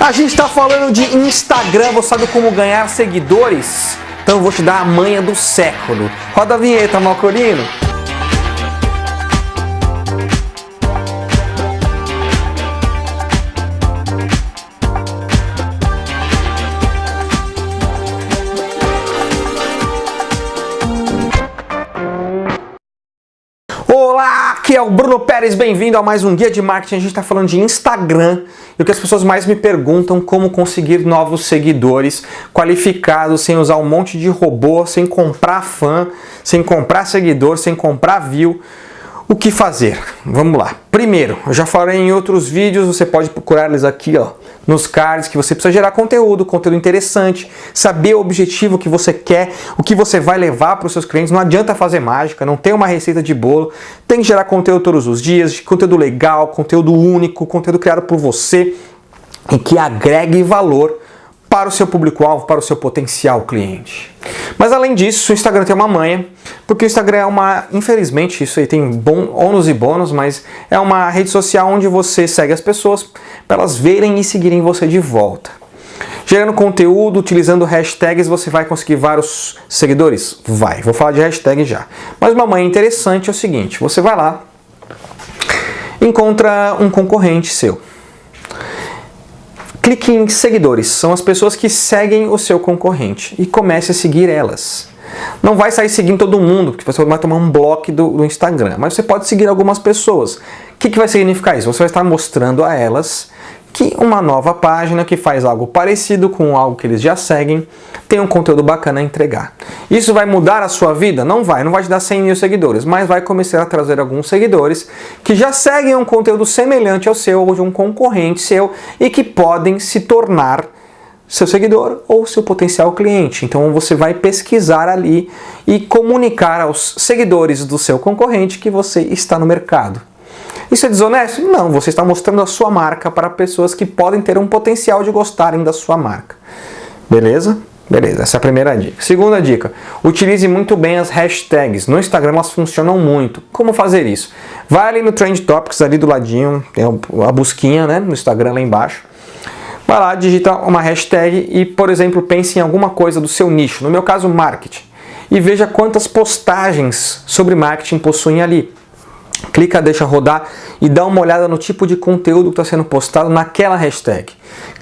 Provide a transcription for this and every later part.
A gente está falando de Instagram, você sabe como ganhar seguidores? Então eu vou te dar a manha do século. Roda a vinheta, Malcolino. Bruno Pérez, bem-vindo a mais um Guia de Marketing. A gente está falando de Instagram e o que as pessoas mais me perguntam como conseguir novos seguidores qualificados, sem usar um monte de robô, sem comprar fã, sem comprar seguidor, sem comprar view. O que fazer? Vamos lá. Primeiro, eu já falei em outros vídeos, você pode procurar eles aqui ó, nos cards, que você precisa gerar conteúdo, conteúdo interessante, saber o objetivo que você quer, o que você vai levar para os seus clientes. Não adianta fazer mágica, não tem uma receita de bolo. Tem que gerar conteúdo todos os dias, conteúdo legal, conteúdo único, conteúdo criado por você e que agregue valor para o seu público-alvo, para o seu potencial cliente. Mas além disso, o Instagram tem uma manha, porque o Instagram é uma, infelizmente, isso aí tem bom, ônus e bônus, mas é uma rede social onde você segue as pessoas para elas verem e seguirem você de volta. Gerando conteúdo, utilizando hashtags, você vai conseguir vários seguidores? Vai, vou falar de hashtag já. Mas uma manha interessante é o seguinte, você vai lá, encontra um concorrente seu, Clique em seguidores, são as pessoas que seguem o seu concorrente e comece a seguir elas. Não vai sair seguindo todo mundo, porque você vai tomar um bloco do, do Instagram, mas você pode seguir algumas pessoas. O que, que vai significar isso? Você vai estar mostrando a elas que uma nova página que faz algo parecido com algo que eles já seguem tem um conteúdo bacana a entregar. Isso vai mudar a sua vida? Não vai, não vai te dar 100 mil seguidores, mas vai começar a trazer alguns seguidores que já seguem um conteúdo semelhante ao seu ou de um concorrente seu e que podem se tornar seu seguidor ou seu potencial cliente. Então você vai pesquisar ali e comunicar aos seguidores do seu concorrente que você está no mercado. Isso é desonesto? Não, você está mostrando a sua marca para pessoas que podem ter um potencial de gostarem da sua marca. Beleza? Beleza, essa é a primeira dica. Segunda dica, utilize muito bem as hashtags. No Instagram elas funcionam muito. Como fazer isso? Vai ali no Trend Topics, ali do ladinho, tem a busquinha né, no Instagram lá embaixo. Vai lá, digita uma hashtag e, por exemplo, pense em alguma coisa do seu nicho. No meu caso, marketing. E veja quantas postagens sobre marketing possuem ali clica, deixa rodar e dá uma olhada no tipo de conteúdo que está sendo postado naquela hashtag.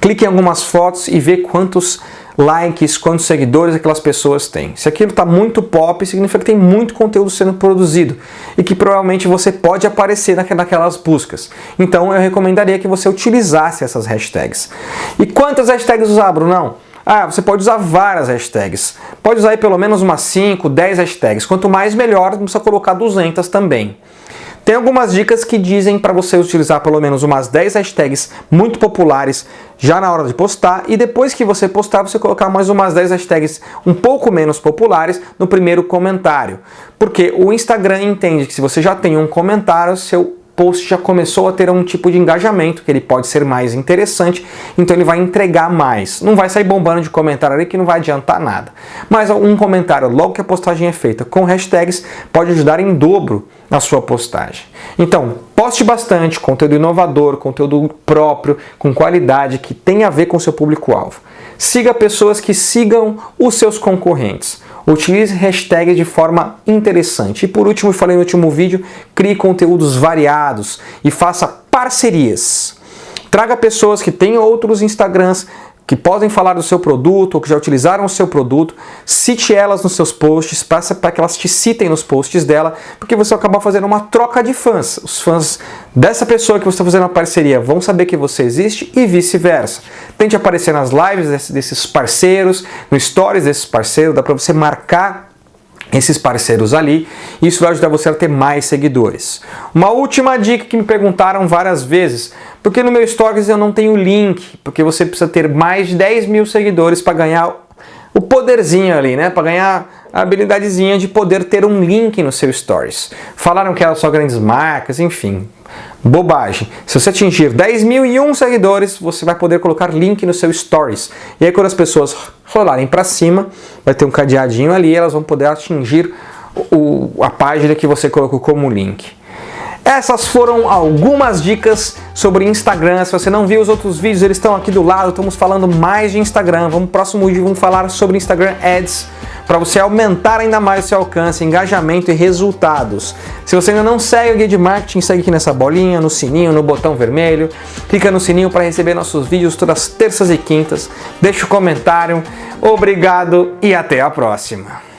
Clique em algumas fotos e vê quantos likes, quantos seguidores aquelas pessoas têm. Se aquilo está muito pop, significa que tem muito conteúdo sendo produzido e que provavelmente você pode aparecer naquelas buscas. Então eu recomendaria que você utilizasse essas hashtags. E quantas hashtags usar, Brunão? Ah, você pode usar várias hashtags. Pode usar pelo menos umas 5, 10 hashtags. Quanto mais melhor, não precisa colocar 200 também. Tem algumas dicas que dizem para você utilizar pelo menos umas 10 hashtags muito populares já na hora de postar e depois que você postar você colocar mais umas 10 hashtags um pouco menos populares no primeiro comentário. Porque o Instagram entende que se você já tem um comentário, seu post já começou a ter um tipo de engajamento, que ele pode ser mais interessante, então ele vai entregar mais. Não vai sair bombando de comentário ali que não vai adiantar nada. Mas um comentário logo que a postagem é feita com hashtags pode ajudar em dobro na sua postagem. Então, poste bastante conteúdo inovador, conteúdo próprio, com qualidade, que tenha a ver com seu público-alvo. Siga pessoas que sigam os seus concorrentes. Utilize hashtags de forma interessante. E por último, falei no último vídeo, crie conteúdos variados e faça parcerias. Traga pessoas que têm outros Instagrams, que podem falar do seu produto ou que já utilizaram o seu produto, cite elas nos seus posts, passa para que elas te citem nos posts dela, porque você acaba fazendo uma troca de fãs. Os fãs dessa pessoa que você está fazendo uma parceria vão saber que você existe e vice-versa. Tente aparecer nas lives desses parceiros, no stories desses parceiros, dá para você marcar esses parceiros ali, isso vai ajudar você a ter mais seguidores. Uma última dica que me perguntaram várias vezes, porque no meu Stories eu não tenho link, porque você precisa ter mais de 10 mil seguidores para ganhar o poderzinho ali, né? Para ganhar a habilidadezinha de poder ter um link no seu Stories. Falaram que eram só grandes marcas, enfim. Bobagem. Se você atingir 10 mil e um seguidores, você vai poder colocar link no seu Stories. E aí quando as pessoas rolarem para cima, vai ter um cadeadinho ali elas vão poder atingir o, a página que você colocou como link. Essas foram algumas dicas sobre Instagram. Se você não viu os outros vídeos, eles estão aqui do lado. Estamos falando mais de Instagram. Vamos próximo vídeo vamos falar sobre Instagram Ads para você aumentar ainda mais o seu alcance, engajamento e resultados. Se você ainda não segue o Guia de Marketing, segue aqui nessa bolinha, no sininho, no botão vermelho. Clica no sininho para receber nossos vídeos todas as terças e quintas. Deixa o um comentário. Obrigado e até a próxima.